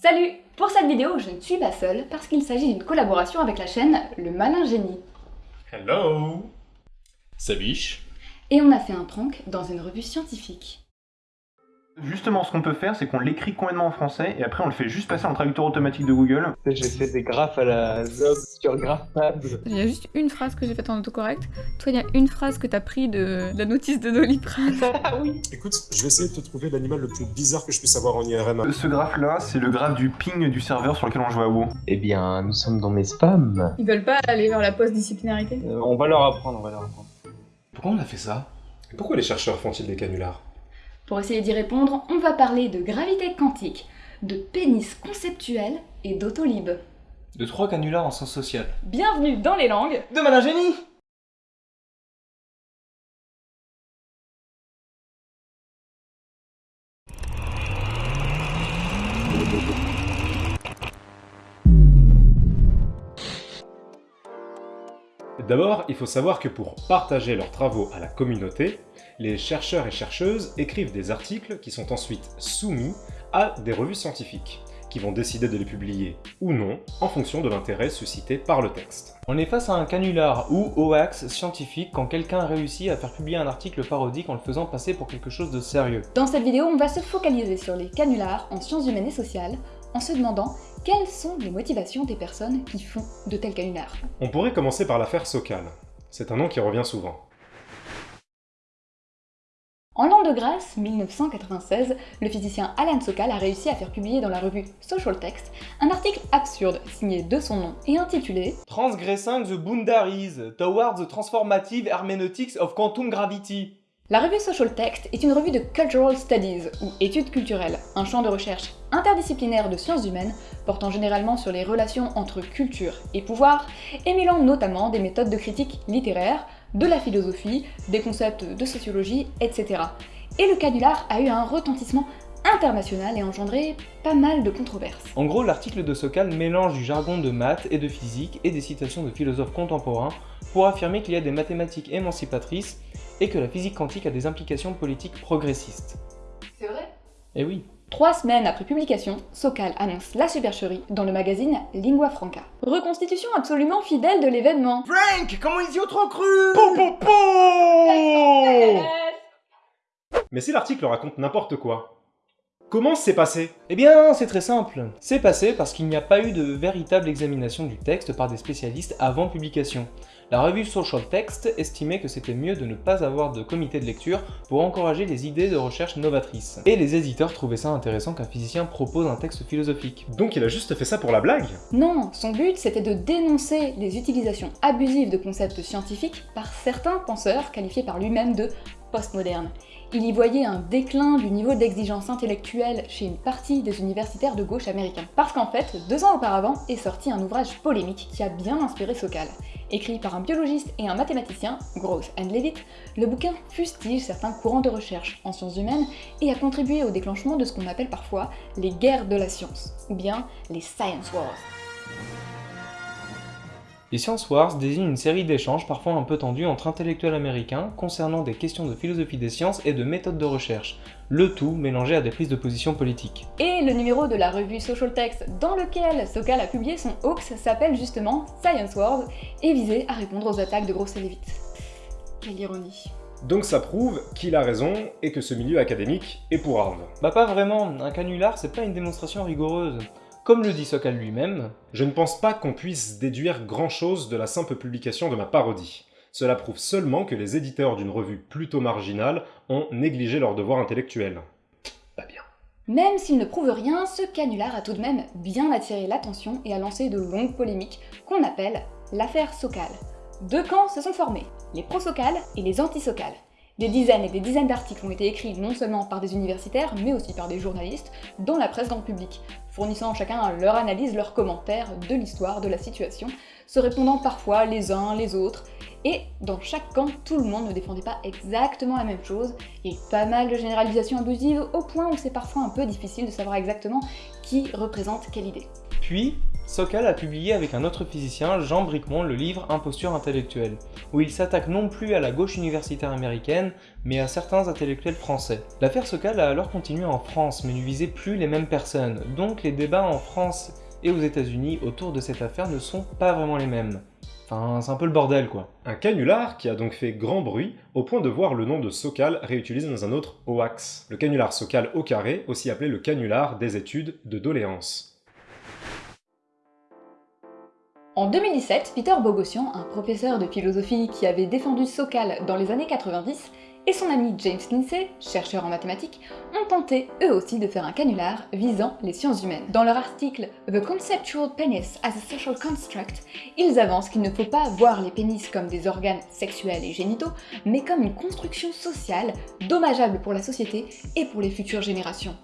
Salut Pour cette vidéo, je ne suis pas seule parce qu'il s'agit d'une collaboration avec la chaîne Le Malin Génie. Hello Sabiche. Et on a fait un prank dans une revue scientifique. Justement, ce qu'on peut faire, c'est qu'on l'écrit complètement en français et après on le fait juste passer en traducteur automatique de Google. J'ai fait des graphes à la Zob sur GraphPad. Il y a juste une phrase que j'ai faite en autocorrect. Toi, il y a une phrase que t'as pris de la notice de Doliprane. Ah oui Écoute, je vais essayer de te trouver l'animal le plus bizarre que je puisse avoir en IRM. Ce graphe-là, c'est le graphe du ping du serveur sur lequel on joue à WoW. Eh bien, nous sommes dans mes spams. Ils veulent pas aller vers la post-disciplinarité Euh, on va leur apprendre, on va leur apprendre. Pourquoi on a fait ça? Pourquoi les chercheurs font-ils des canulars? Pour essayer d'y répondre, on va parler de gravité quantique, de pénis conceptuel et d'autolib. De trois canulars en sens social. Bienvenue dans les langues De malin génie D'abord, il faut savoir que pour partager leurs travaux à la communauté, les chercheurs et chercheuses écrivent des articles qui sont ensuite soumis à des revues scientifiques, qui vont décider de les publier ou non en fonction de l'intérêt suscité par le texte. On est face à un canular ou hoax scientifique quand quelqu'un réussit à faire publier un article parodique en le faisant passer pour quelque chose de sérieux. Dans cette vidéo, on va se focaliser sur les canulars en sciences humaines et sociales, en se demandant quelles sont les motivations des personnes qui font de tels canulars? On pourrait commencer par l'affaire Sokal. C'est un nom qui revient souvent. En l'an de grâce 1996, le physicien Alan Sokal a réussi à faire publier dans la revue Social Text un article absurde signé de son nom et intitulé Transgressing the boundaries towards the transformative hermeneutics of quantum gravity. La revue Social Text est une revue de Cultural Studies, ou études culturelles, un champ de recherche interdisciplinaire de sciences humaines portant généralement sur les relations entre culture et pouvoir, et mêlant notamment des méthodes de critique littéraire, de la philosophie, des concepts de sociologie, etc. Et le canular a eu un retentissement international et engendré pas mal de controverses. En gros, l'article de Sokal mélange du jargon de maths et de physique et des citations de philosophes contemporains pour affirmer qu'il y a des mathématiques émancipatrices et que la physique quantique a des implications politiques progressistes. C'est vrai? Eh oui. Trois semaines après publication, Sokal annonce la supercherie dans le magazine Lingua Franca. Reconstitution absolument fidèle de l'événement. Frank Comment ils y ont trop cru? Mais si l'article raconte n'importe quoi, comment c'est passé? Eh bien, c'est très simple. C'est passé parce qu'il n'y a pas eu de véritable examination du texte par des spécialistes avant publication. La revue Social Text estimait que c'était mieux de ne pas avoir de comité de lecture pour encourager les idées de recherche novatrices. Et les éditeurs trouvaient ça intéressant qu'un physicien propose un texte philosophique. Donc il a juste fait ça pour la blague? Non, son but c'était de dénoncer les utilisations abusives de concepts scientifiques par certains penseurs qualifiés par lui-même de postmodernes. Il y voyait un déclin du niveau d'exigence intellectuelle chez une partie des universitaires de gauche américains. Parce qu'en fait, deux ans auparavant est sorti un ouvrage polémique qui a bien inspiré Sokal. Écrit par un biologiste et un mathématicien, Gross and Levitt, le bouquin fustige certains courants de recherche en sciences humaines et a contribué au déclenchement de ce qu'on appelle parfois les guerres de la science, ou bien les Science Wars. Les Science Wars désignent une série d'échanges parfois un peu tendus entre intellectuels américains concernant des questions de philosophie des sciences et de méthodes de recherche, le tout mélangé à des prises de position politiques. Et le numéro de la revue Social Text dans lequel Sokal a publié son hoax s'appelle justement Science Wars et visait à répondre aux attaques de Gross et Levitt. Quelle ironie. Donc ça prouve qu'il a raison et que ce milieu académique est pour Harve. Bah pas vraiment, un canular c'est pas une démonstration rigoureuse. Comme le dit Sokal lui-même, Je ne pense pas qu'on puisse déduire grand-chose de la simple publication de ma parodie. Cela prouve seulement que les éditeurs d'une revue plutôt marginale ont négligé leur devoir intellectuel. Pas bien. Même s'il ne prouve rien, ce canular a tout de même bien attiré l'attention et a lancé de longues polémiques qu'on appelle l'affaire Sokal. Deux camps se sont formés, les pro-Sokal et les anti-Sokal. Des dizaines et des dizaines d'articles ont été écrits non seulement par des universitaires, mais aussi par des journalistes, dans la presse grand public, fournissant chacun leur analyse, leurs commentaires de l'histoire, de la situation, se répondant parfois les uns les autres, et dans chaque camp, tout le monde ne défendait pas exactement la même chose, et pas mal de généralisations abusives au point où c'est parfois un peu difficile de savoir exactement qui représente quelle idée. Puis, Sokal a publié avec un autre physicien, Jean Bricmont, le livre Imposture intellectuelle. où il s'attaque non plus à la gauche universitaire américaine, mais à certains intellectuels français. L'affaire Sokal a alors continué en France, mais ne visait plus les mêmes personnes, donc les débats en France et aux états unis autour de cette affaire ne sont pas vraiment les mêmes. Enfin, c'est un peu le bordel quoi. Un canular qui a donc fait grand bruit au point de voir le nom de Sokal réutilisé dans un autre hoax. Le canular Sokal au carré, aussi appelé le canular des études de doléances. En 2017, Peter Bogossian, un professeur de philosophie qui avait défendu Sokal dans les années 90, et son ami James Lindsay, chercheur en mathématiques, ont tenté eux aussi de faire un canular visant les sciences humaines. Dans leur article The Conceptual Penis as a Social Construct, ils avancent qu'il ne faut pas voir les pénis comme des organes sexuels et génitaux, mais comme une construction sociale dommageable pour la société et pour les futures générations.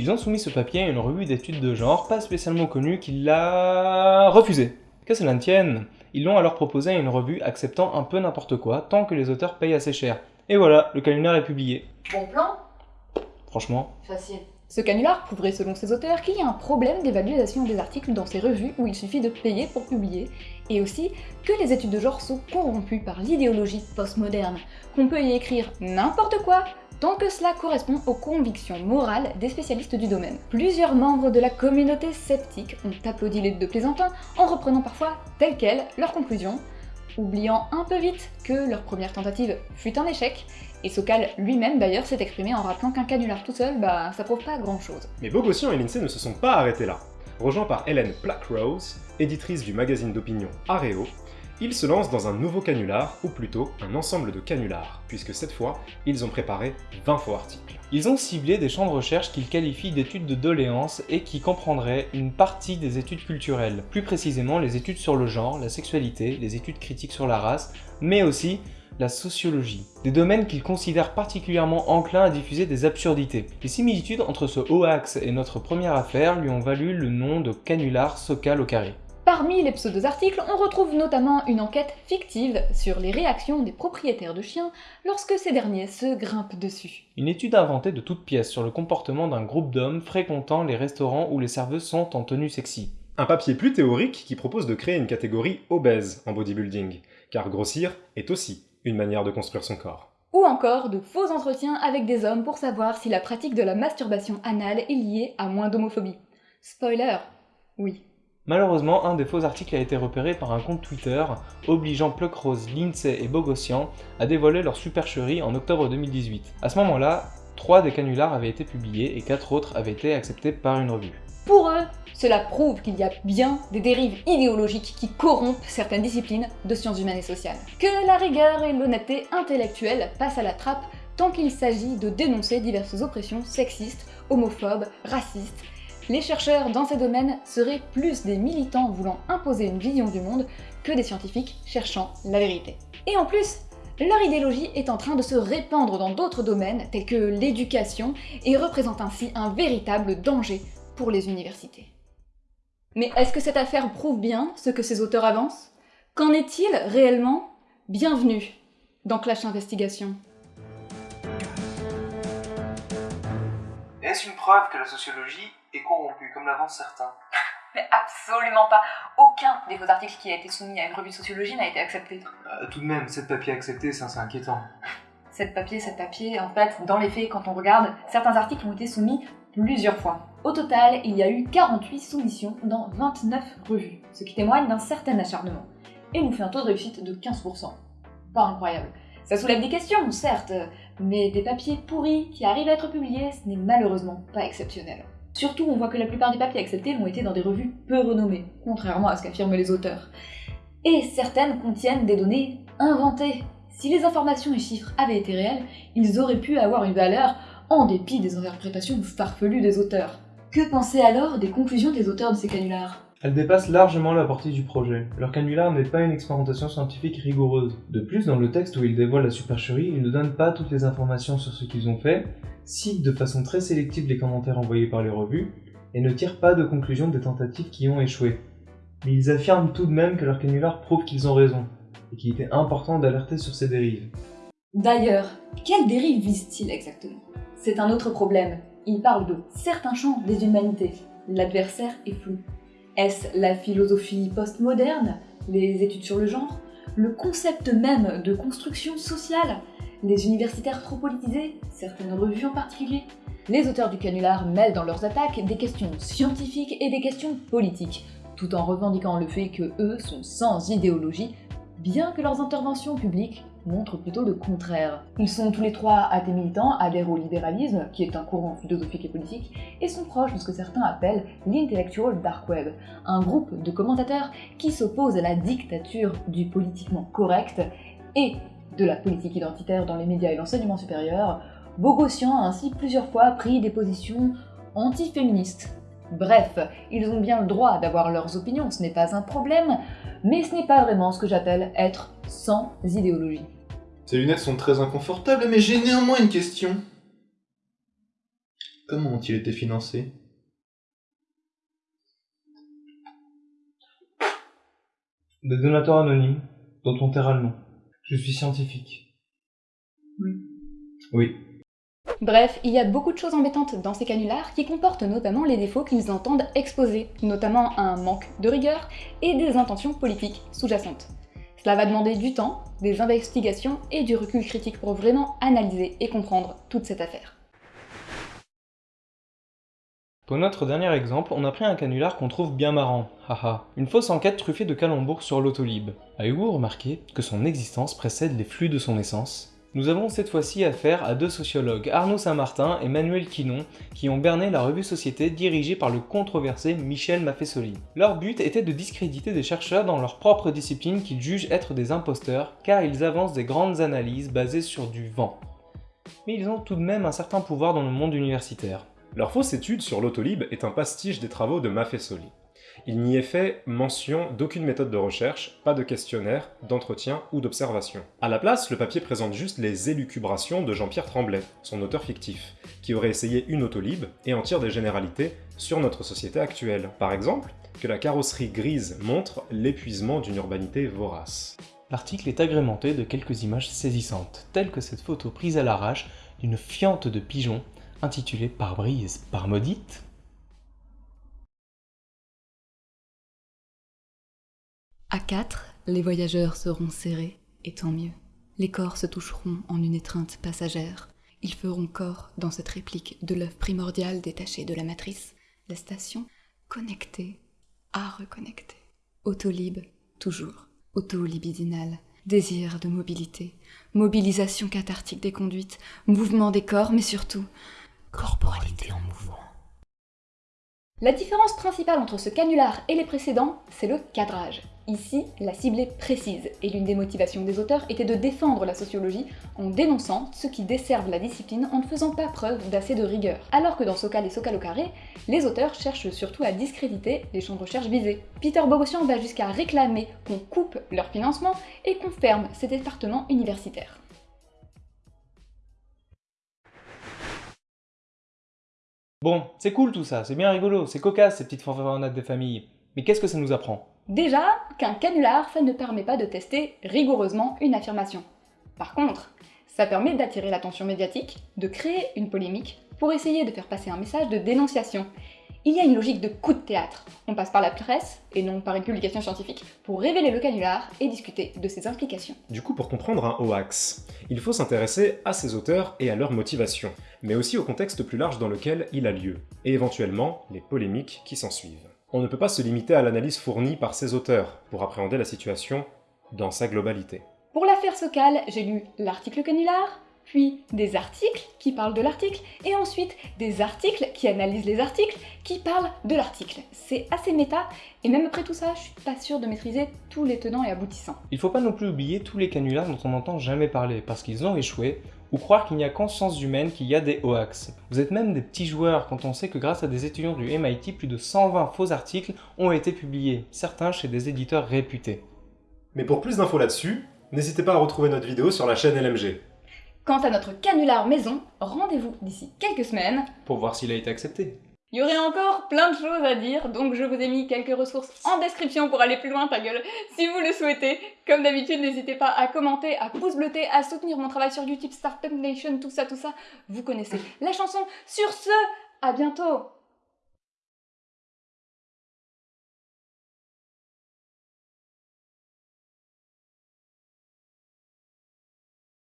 Ils ont soumis ce papier à une revue d'études de genre pas spécialement connue qui l'a refusé. Que cela ne tienne, ils l'ont alors proposé à une revue acceptant un peu n'importe quoi tant que les auteurs payent assez cher. Et voilà, le canular est publié. Bon plan Franchement, Facile. Ce canular prouverait selon ses auteurs qu'il y a un problème d'évaluation des articles dans ces revues où il suffit de payer pour publier, et aussi que les études de genre sont corrompues par l'idéologie postmoderne, qu'on peut y écrire n'importe quoi, tant que cela correspond aux convictions morales des spécialistes du domaine. Plusieurs membres de la communauté sceptique ont applaudi les deux plaisantins en reprenant parfois telles quelles leurs conclusions, oubliant un peu vite que leur première tentative fut un échec, et Sokal lui-même d'ailleurs s'est exprimé en rappelant qu'un canular tout seul, bah ça prouve pas grand chose. Mais Bogossian et Lindsay ne se sont pas arrêtés là. Rejoints par Hélène Blackrose, éditrice du magazine d'opinion Areo, ils se lancent dans un nouveau canular, ou plutôt un ensemble de canulars, puisque cette fois, ils ont préparé 20 faux articles. ils ont ciblé des champs de recherche qu'ils qualifient d'études de doléances et qui comprendraient une partie des études culturelles, plus précisément les études sur le genre, la sexualité, les études critiques sur la race, mais aussi la sociologie, des domaines qu'ils considèrent particulièrement enclins à diffuser des absurdités. Les similitudes entre ce hoax et notre première affaire lui ont valu le nom de canular Sokal au carré. Parmi les pseudo-articles, on retrouve notamment une enquête fictive sur les réactions des propriétaires de chiens lorsque ces derniers se grimpent dessus. Une étude inventée de toutes pièces sur le comportement d'un groupe d'hommes fréquentant les restaurants où les serveuses sont en tenue sexy. Un papier plus théorique qui propose de créer une catégorie obèse en bodybuilding, car grossir est aussi une manière de construire son corps. Ou encore de faux entretiens avec des hommes pour savoir si la pratique de la masturbation anale est liée à moins d'homophobie. Spoiler, oui. Malheureusement, un des faux articles a été repéré par un compte Twitter, obligeant Pluckrose, Lindsay et Bogossian à dévoiler leur supercherie en octobre 2018. À ce moment-là, trois des canulars avaient été publiés et quatre autres avaient été acceptés par une revue. Pour eux, cela prouve qu'il y a bien des dérives idéologiques qui corrompent certaines disciplines de sciences humaines et sociales. Que la rigueur et l'honnêteté intellectuelle passent à la trappe tant qu'il s'agit de dénoncer diverses oppressions sexistes, homophobes, racistes. Les chercheurs dans ces domaines seraient plus des militants voulant imposer une vision du monde que des scientifiques cherchant la vérité. Et en plus, leur idéologie est en train de se répandre dans d'autres domaines tels que l'éducation et représente ainsi un véritable danger pour les universités. Mais est-ce que cette affaire prouve bien ce que ces auteurs avancent? Qu'en est-il réellement? Bienvenue dans Clash Investigation. Est-ce une preuve que la sociologie est corrompue, comme l'avancent certains? Mais absolument pas Aucun des faux articles qui a été soumis à une revue de sociologie n'a été accepté. Euh, Tout de même, cette papier accepté, ça c'est inquiétant. Cette papier, cette papier, en fait, dans les faits, quand on regarde, certains articles ont été soumis plusieurs fois. Au total, il y a eu 48 soumissions dans 29 revues, ce qui témoigne d'un certain acharnement, et nous fait un taux de réussite de 15%. Pas incroyable. Ça soulève des questions, certes, mais des papiers pourris qui arrivent à être publiés, ce n'est malheureusement pas exceptionnel. Surtout, on voit que la plupart des papiers acceptés l'ont été dans des revues peu renommées, contrairement à ce qu'affirment les auteurs. Et certaines contiennent des données inventées. Si les informations et chiffres avaient été réels, ils auraient pu avoir une valeur en dépit des interprétations farfelues des auteurs. Que penser alors des conclusions des auteurs de ces canulars? Elle dépasse largement la portée du projet. Leur canular n'est pas une expérimentation scientifique rigoureuse. De plus, dans le texte où ils dévoilent la supercherie, ils ne donnent pas toutes les informations sur ce qu'ils ont fait, citent de façon très sélective les commentaires envoyés par les revues, et ne tirent pas de conclusion des tentatives qui ont échoué. Mais ils affirment tout de même que leur canular prouve qu'ils ont raison, et qu'il était important d'alerter sur ces dérives. D'ailleurs, quelle dérive vise-t-il exactement? C'est un autre problème. Il parle de certains champs des humanités. L'adversaire est flou. Est-ce la philosophie postmoderne Les études sur le genre le concept même de construction sociale, les universitaires trop politisés, certaines revues en particulier? Les auteurs du canular mêlent dans leurs attaques des questions scientifiques et des questions politiques, tout en revendiquant le fait que eux sont sans idéologie, bien que leurs interventions publiques montrent plutôt le contraire. Ils sont tous les trois athées militants, adhèrent au libéralisme, qui est un courant philosophique et politique, et sont proches de ce que certains appellent l'intellectual dark web, un groupe de commentateurs qui s'opposent à la dictature du politiquement correct et de la politique identitaire dans les médias et l'enseignement supérieur, Bogossian a ainsi plusieurs fois pris des positions anti-féministes. Bref, ils ont bien le droit d'avoir leurs opinions, ce n'est pas un problème, mais ce n'est pas vraiment ce que j'appelle être sans idéologie. Ces lunettes sont très inconfortables, mais j'ai néanmoins une question. Comment ont-ils été financés Des donateurs anonymes, dont on taira le nom. Je suis scientifique. Oui. Oui. Bref, il y a beaucoup de choses embêtantes dans ces canulars qui comportent notamment les défauts qu'ils entendent exposer, notamment un manque de rigueur et des intentions politiques sous-jacentes. Cela va demander du temps, des investigations et du recul critique pour vraiment analyser et comprendre toute cette affaire. Pour notre dernier exemple, on a pris un canular qu'on trouve bien marrant, haha. Une fausse enquête truffée de calembours sur l'autolib. Avez-vous remarqué que son existence précède les flux de son essence? Nous avons cette fois-ci affaire à deux sociologues, Arnaud Saint-Martin et Manuel Quinon, qui ont berné la revue Société dirigée par le controversé Michel Maffesoli. Leur but était de discréditer des chercheurs dans leur propre discipline qu'ils jugent être des imposteurs, car ils avancent des grandes analyses basées sur du vent. Mais ils ont tout de même un certain pouvoir dans le monde universitaire. Leur fausse étude sur l'autolib est un pastiche des travaux de Maffesoli. Il n'y est fait mention d'aucune méthode de recherche, pas de questionnaire, d'entretien ou d'observation. À la place, le papier présente juste les élucubrations de Jean-Pierre Tremblay, son auteur fictif, qui aurait essayé une autolib et en tire des généralités sur notre société actuelle. Par exemple, que la carrosserie grise montre l'épuisement d'une urbanité vorace. L'article est agrémenté de quelques images saisissantes, telles que cette photo prise à l'arrache d'une fiente de pigeons intitulée Par brise, par maudite À quatre, les voyageurs seront serrés, et tant mieux. Les corps se toucheront en une étreinte passagère. Ils feront corps dans cette réplique de l'œuf primordial détaché de la matrice, la station connectée à reconnecter. Autolib, toujours. Autolibidinal, désir de mobilité, mobilisation cathartique des conduites, mouvement des corps, mais surtout corporalité en mouvement. La différence principale entre ce canular et les précédents, c'est le cadrage. Ici, la cible est précise, et l'une des motivations des auteurs était de défendre la sociologie en dénonçant ceux qui desservent la discipline en ne faisant pas preuve d'assez de rigueur. Alors que dans Socal et Socal au carré, les auteurs cherchent surtout à discréditer les champs de recherche visés. Peter Bogossian va jusqu'à réclamer qu'on coupe leur financement et qu'on ferme ces départements universitaires. Bon, c'est cool tout ça, c'est bien rigolo, c'est cocasse ces petites fanfaronnades des familles. Mais qu'est-ce que ça nous apprend? Déjà, qu'un canular, ça ne permet pas de tester rigoureusement une affirmation. Par contre, ça permet d'attirer l'attention médiatique, de créer une polémique, pour essayer de faire passer un message de dénonciation. Il y a une logique de coup de théâtre. On passe par la presse, et non par une publication scientifique, pour révéler le canular et discuter de ses implications. Du coup, pour comprendre un hoax, il faut s'intéresser à ses auteurs et à leur motivation, mais aussi au contexte plus large dans lequel il a lieu, et éventuellement les polémiques qui s'ensuivent. On ne peut pas se limiter à l'analyse fournie par ses auteurs pour appréhender la situation dans sa globalité. Pour l'affaire Socal, j'ai lu l'article canular, puis des articles qui parlent de l'article, et ensuite des articles qui analysent les articles qui parlent de l'article. C'est assez méta, et même après tout ça, je suis pas sûre de maîtriser tous les tenants et aboutissants. Il faut pas non plus oublier tous les canulars dont on n'entend jamais parler, parce qu'ils ont échoué, ou croire qu'il n'y a qu'en sciences humaines qu'il y a des hoax. Vous êtes même des petits joueurs quand on sait que grâce à des étudiants du MIT, plus de 120 faux articles ont été publiés, certains chez des éditeurs réputés. Mais pour plus d'infos là-dessus, n'hésitez pas à retrouver notre vidéo sur la chaîne LMG. Quant à notre canular maison, rendez-vous d'ici quelques semaines Pour voir s'il a été accepté. Il y aurait encore plein de choses à dire, donc je vous ai mis quelques ressources en description pour aller plus loin, ta gueule, si vous le souhaitez. Comme d'habitude, n'hésitez pas à commenter, à pouce bleuter, à soutenir mon travail sur YouTube, Startup Nation, tout ça, tout ça. Vous connaissez la chanson. Sur ce, à bientôt